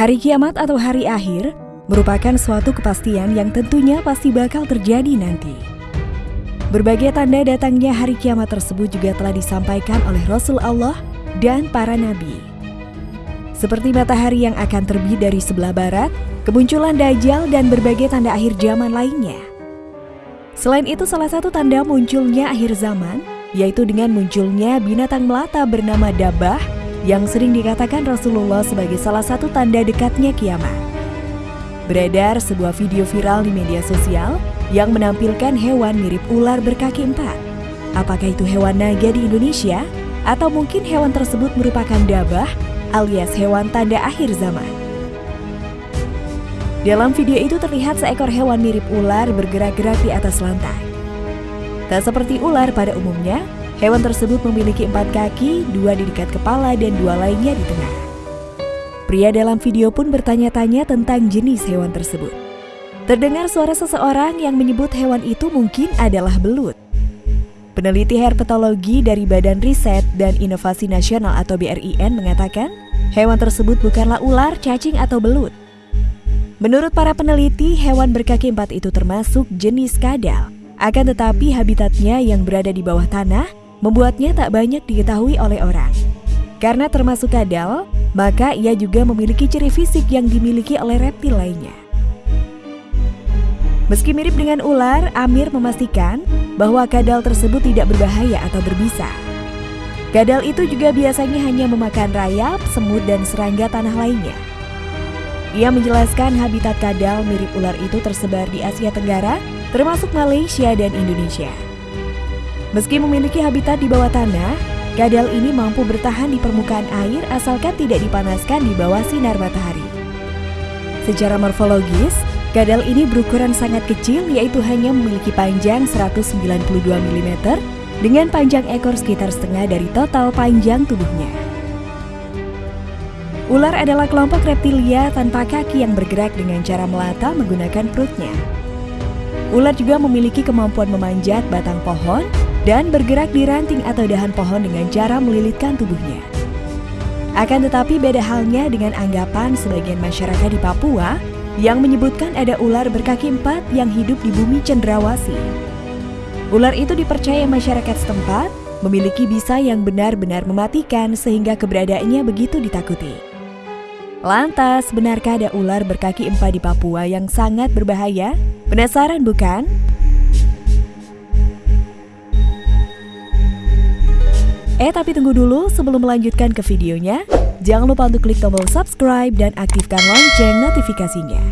Hari kiamat atau hari akhir merupakan suatu kepastian yang tentunya pasti bakal terjadi nanti. Berbagai tanda datangnya hari kiamat tersebut juga telah disampaikan oleh Rasul Allah dan para nabi. Seperti matahari yang akan terbit dari sebelah barat, kemunculan Dajjal dan berbagai tanda akhir zaman lainnya. Selain itu salah satu tanda munculnya akhir zaman, yaitu dengan munculnya binatang melata bernama Dabah yang sering dikatakan Rasulullah sebagai salah satu tanda dekatnya kiamat. Beredar sebuah video viral di media sosial yang menampilkan hewan mirip ular berkaki empat. Apakah itu hewan naga di Indonesia? Atau mungkin hewan tersebut merupakan dabah alias hewan tanda akhir zaman? Dalam video itu terlihat seekor hewan mirip ular bergerak-gerak di atas lantai. Tak seperti ular pada umumnya, Hewan tersebut memiliki empat kaki, dua di dekat kepala dan dua lainnya di tengah. Pria dalam video pun bertanya-tanya tentang jenis hewan tersebut. Terdengar suara seseorang yang menyebut hewan itu mungkin adalah belut. Peneliti herpetologi dari Badan Riset dan Inovasi Nasional atau BRIN mengatakan, hewan tersebut bukanlah ular, cacing, atau belut. Menurut para peneliti, hewan berkaki empat itu termasuk jenis kadal. Akan tetapi habitatnya yang berada di bawah tanah membuatnya tak banyak diketahui oleh orang. Karena termasuk kadal, maka ia juga memiliki ciri fisik yang dimiliki oleh reptil lainnya. Meski mirip dengan ular, Amir memastikan bahwa kadal tersebut tidak berbahaya atau berbisa. Kadal itu juga biasanya hanya memakan rayap, semut, dan serangga tanah lainnya. Ia menjelaskan habitat kadal mirip ular itu tersebar di Asia Tenggara, termasuk Malaysia dan Indonesia. Meski memiliki habitat di bawah tanah, kadal ini mampu bertahan di permukaan air asalkan tidak dipanaskan di bawah sinar matahari. Secara morfologis, kadal ini berukuran sangat kecil yaitu hanya memiliki panjang 192 mm dengan panjang ekor sekitar setengah dari total panjang tubuhnya. Ular adalah kelompok reptilia tanpa kaki yang bergerak dengan cara melata menggunakan perutnya. Ular juga memiliki kemampuan memanjat batang pohon dan bergerak di ranting atau dahan pohon dengan cara melilitkan tubuhnya. Akan tetapi beda halnya dengan anggapan sebagian masyarakat di Papua yang menyebutkan ada ular berkaki empat yang hidup di bumi cendrawasi. Ular itu dipercaya masyarakat setempat memiliki bisa yang benar-benar mematikan sehingga keberadaannya begitu ditakuti. Lantas, benarkah ada ular berkaki empat di Papua yang sangat berbahaya? Penasaran bukan? Eh tapi tunggu dulu sebelum melanjutkan ke videonya, jangan lupa untuk klik tombol subscribe dan aktifkan lonceng notifikasinya.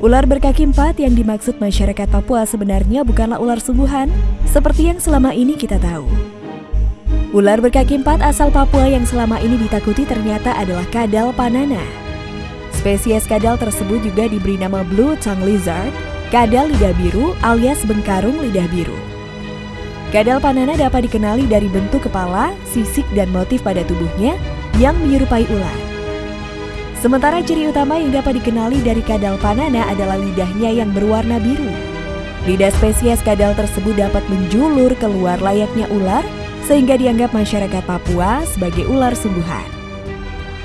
Ular berkaki empat yang dimaksud masyarakat Papua sebenarnya bukanlah ular sungguhan, seperti yang selama ini kita tahu. Ular berkaki empat asal Papua yang selama ini ditakuti ternyata adalah kadal panana. Spesies kadal tersebut juga diberi nama Blue Tongue Lizard, kadal lidah biru alias bengkarung lidah biru. Kadal panana dapat dikenali dari bentuk kepala, sisik, dan motif pada tubuhnya yang menyerupai ular. Sementara ciri utama yang dapat dikenali dari kadal panana adalah lidahnya yang berwarna biru. Lidah spesies kadal tersebut dapat menjulur keluar layaknya ular, sehingga dianggap masyarakat Papua sebagai ular sungguhan.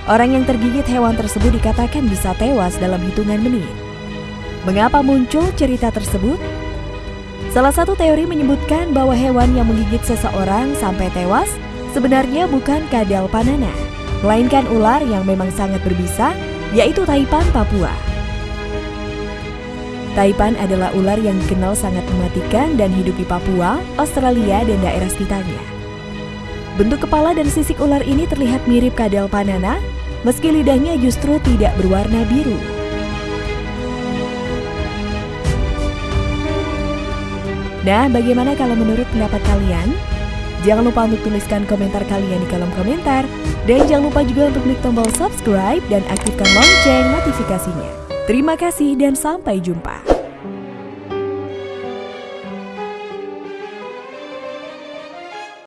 Orang yang tergigit hewan tersebut dikatakan bisa tewas dalam hitungan menit. Mengapa muncul cerita tersebut? Salah satu teori menyebutkan bahwa hewan yang menggigit seseorang sampai tewas sebenarnya bukan kadal panana, melainkan ular yang memang sangat berbisa, yaitu taipan Papua. Taipan adalah ular yang dikenal sangat mematikan dan hidup di Papua, Australia, dan daerah sekitarnya. Bentuk kepala dan sisik ular ini terlihat mirip kadal panana, meski lidahnya justru tidak berwarna biru. Nah, bagaimana kalau menurut pendapat kalian? Jangan lupa untuk tuliskan komentar kalian di kolom komentar. Dan jangan lupa juga untuk klik tombol subscribe dan aktifkan lonceng notifikasinya. Terima kasih dan sampai jumpa.